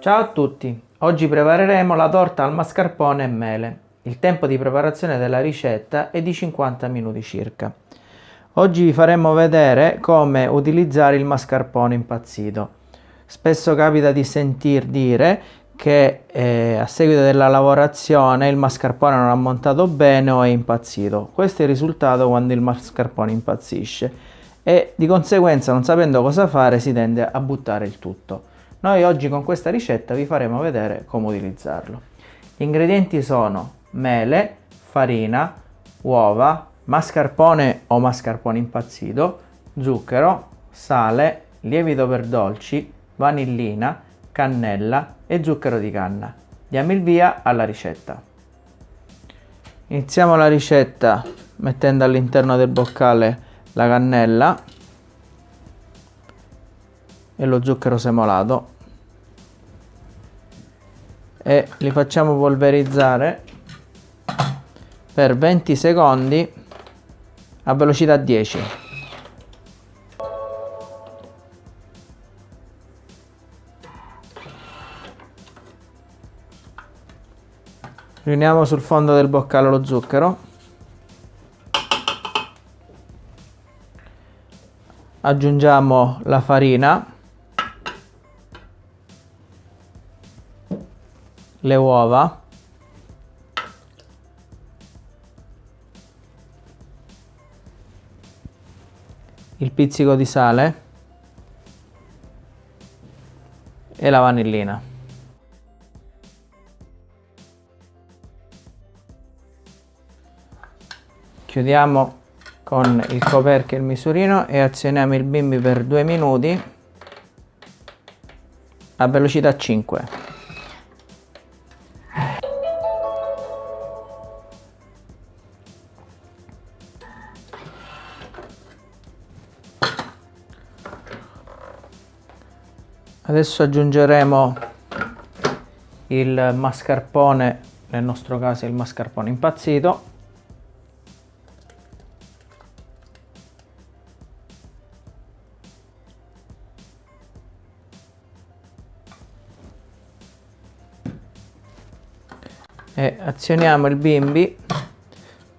Ciao a tutti, oggi prepareremo la torta al mascarpone e mele. Il tempo di preparazione della ricetta è di 50 minuti circa. Oggi vi faremo vedere come utilizzare il mascarpone impazzito. Spesso capita di sentir dire che eh, a seguito della lavorazione il mascarpone non ha montato bene o è impazzito. Questo è il risultato quando il mascarpone impazzisce e di conseguenza non sapendo cosa fare si tende a buttare il tutto. Noi oggi con questa ricetta vi faremo vedere come utilizzarlo. Gli ingredienti sono mele, farina, uova, mascarpone o mascarpone impazzito, zucchero, sale, lievito per dolci, vanillina, cannella e zucchero di canna. Diamo il via alla ricetta. Iniziamo la ricetta mettendo all'interno del boccale la cannella e lo zucchero semolato. E li facciamo polverizzare per 20 secondi a velocità 10 riuniamo sul fondo del boccale lo zucchero. Aggiungiamo la farina le uova. Il pizzico di sale. E la vanillina. Chiudiamo con il coperchio e il misurino e azioniamo il bimbi per due minuti a velocità 5 adesso aggiungeremo il mascarpone nel nostro caso il mascarpone impazzito. E azioniamo il bimbi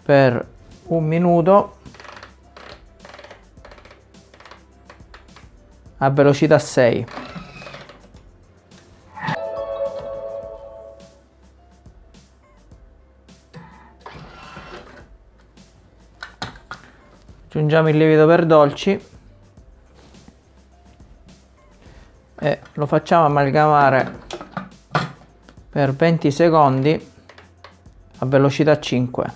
per un minuto. A velocità 6 aggiungiamo il lievito per dolci. E lo facciamo amalgamare per 20 secondi a velocità 5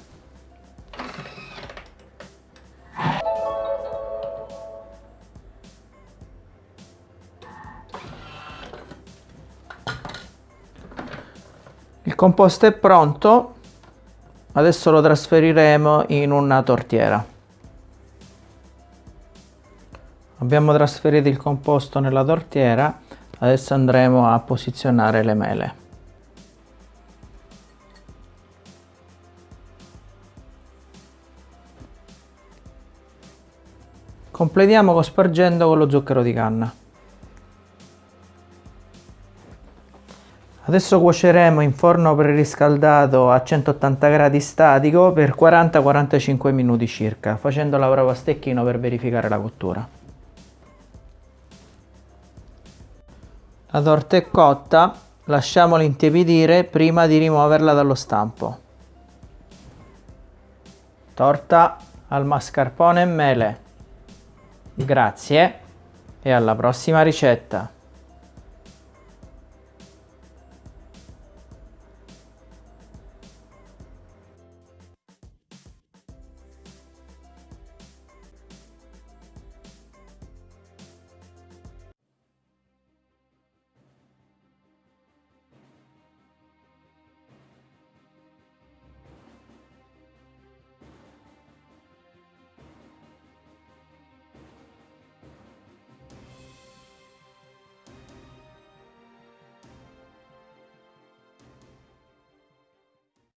il composto è pronto. Adesso lo trasferiremo in una tortiera Abbiamo trasferito il composto nella tortiera, adesso andremo a posizionare le mele. Completiamo cospargendo con lo zucchero di canna. Adesso cuoceremo in forno preriscaldato a 180 gradi statico per 40-45 minuti circa, facendo la prova a stecchino per verificare la cottura. Torta è cotta, lasciamola intiepidire prima di rimuoverla dallo stampo. Torta al mascarpone e mele. Grazie e alla prossima ricetta.